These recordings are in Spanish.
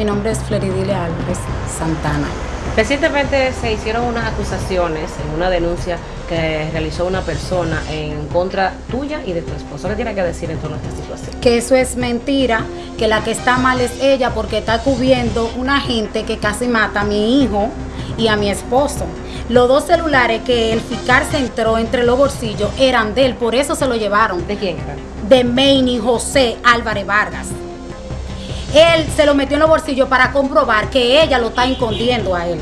Mi nombre es Floridilia Álvarez Santana. Recientemente se hicieron unas acusaciones en una denuncia que realizó una persona en contra tuya y de tu esposo. ¿Qué tiene que decir en torno a esta situación? Que eso es mentira, que la que está mal es ella porque está cubriendo una gente que casi mata a mi hijo y a mi esposo. Los dos celulares que el fiscal se entró entre los bolsillos eran de él, por eso se lo llevaron. ¿De quién? De Maine José Álvarez Vargas. Él se lo metió en los bolsillos para comprobar que ella lo está escondiendo a él.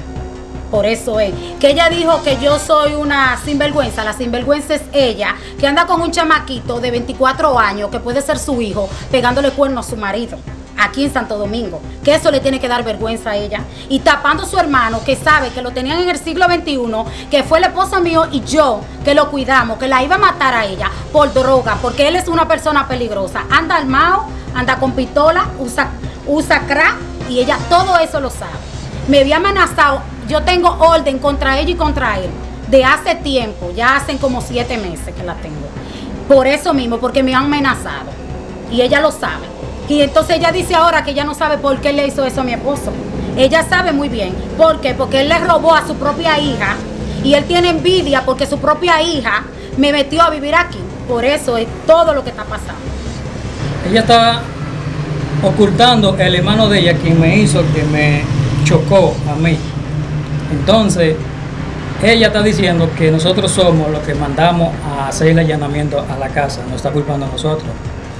Por eso es. Que ella dijo que yo soy una sinvergüenza. La sinvergüenza es ella, que anda con un chamaquito de 24 años, que puede ser su hijo, pegándole cuerno a su marido. Aquí en Santo Domingo. Que eso le tiene que dar vergüenza a ella. Y tapando a su hermano, que sabe que lo tenían en el siglo XXI, que fue el esposo mío y yo, que lo cuidamos, que la iba a matar a ella por droga, porque él es una persona peligrosa. Anda armado, anda con pistola, usa, usa crack y ella todo eso lo sabe. Me había amenazado yo tengo orden contra ella y contra él de hace tiempo, ya hacen como siete meses que la tengo. Por eso mismo, porque me han amenazado. Y ella lo sabe. Y entonces ella dice ahora que ella no sabe por qué le hizo eso a mi esposo. Ella sabe muy bien. ¿Por qué? Porque él le robó a su propia hija y él tiene envidia porque su propia hija me metió a vivir aquí. Por eso es todo lo que está pasando. Ella está ocultando el hermano de ella quien me hizo que me chocó a mí. Entonces, ella está diciendo que nosotros somos los que mandamos a hacer el allanamiento a la casa, no está culpando a nosotros.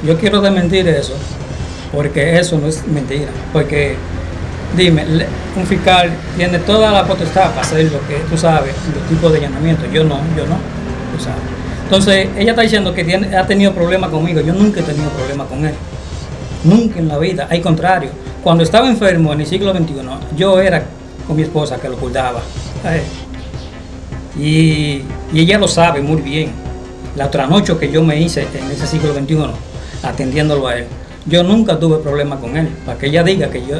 Yo quiero desmentir eso, porque eso no es mentira. Porque, dime, un fiscal tiene toda la potestad para hacer lo que tú sabes, los tipos de allanamiento. Yo no, yo no, tú sabes. Entonces, ella está diciendo que ha tenido problemas conmigo. Yo nunca he tenido problemas con él. Nunca en la vida. Al contrario, cuando estaba enfermo en el siglo XXI, yo era con mi esposa que lo cuidaba. Y, ella lo sabe muy bien. La otra noche que yo me hice en ese siglo XXI, atendiéndolo a él, yo nunca tuve problema con él. Para que ella diga que yo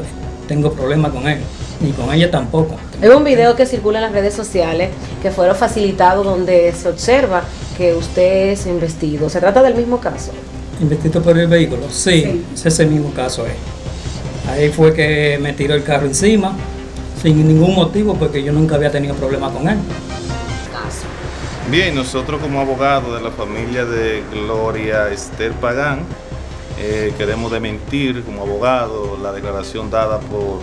tengo problema con él, ni con ella tampoco. Hay un video que circula en las redes sociales que fueron facilitados donde se observa que usted es investido. ¿Se trata del mismo caso? ¿Investido por el vehículo? Sí, sí. ese mismo caso es. Ahí fue que me tiró el carro encima, sin ningún motivo porque yo nunca había tenido problema con él. Bien, nosotros como abogados de la familia de Gloria Esther Pagán eh, queremos dementir como abogado la declaración dada por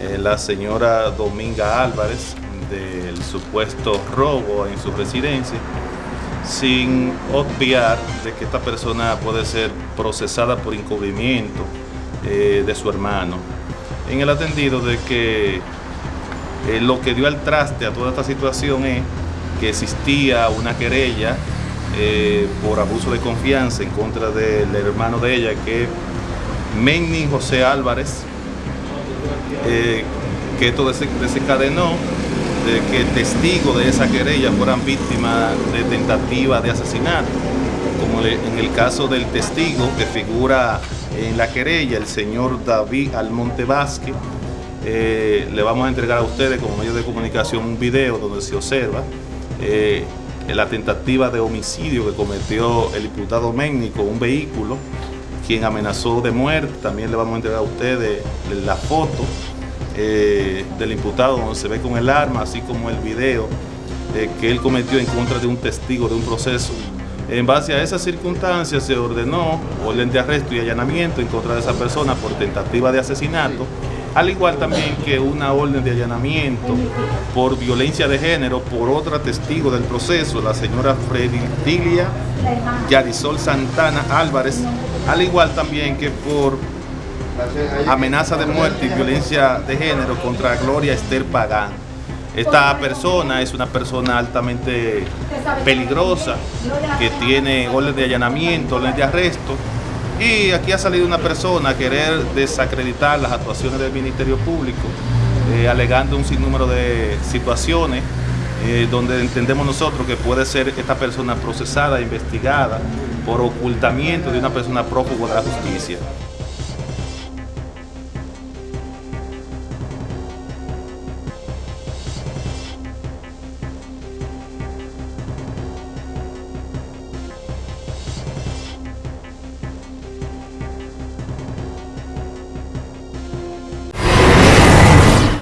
eh, la señora Dominga Álvarez del supuesto robo en su residencia sin obviar de que esta persona puede ser procesada por encubrimiento eh, de su hermano. En el atendido de que eh, lo que dio al traste a toda esta situación es que existía una querella eh, por abuso de confianza en contra del hermano de ella, que es Menni José Álvarez, que esto desencadenó de que testigos de esa querella fueran víctimas de tentativa de asesinato, como en el caso del testigo que figura en la querella, el señor David Almonte Vázquez, eh, le vamos a entregar a ustedes como medio de comunicación un video donde se observa eh, la tentativa de homicidio que cometió el diputado Ménico, un vehículo, quien amenazó de muerte. También le vamos a entregar a ustedes la foto eh, del imputado donde se ve con el arma, así como el video que él cometió en contra de un testigo de un proceso. En base a esas circunstancias se ordenó orden de arresto y allanamiento en contra de esa persona por tentativa de asesinato al igual también que una orden de allanamiento por violencia de género por otra testigo del proceso, la señora Fredilia Yarisol Santana Álvarez, al igual también que por amenaza de muerte y violencia de género contra Gloria Esther Pagán. Esta persona es una persona altamente peligrosa, que tiene orden de allanamiento, orden de arresto, y aquí ha salido una persona a querer desacreditar las actuaciones del Ministerio Público, eh, alegando un sinnúmero de situaciones eh, donde entendemos nosotros que puede ser esta persona procesada, investigada por ocultamiento de una persona prófuga de la justicia.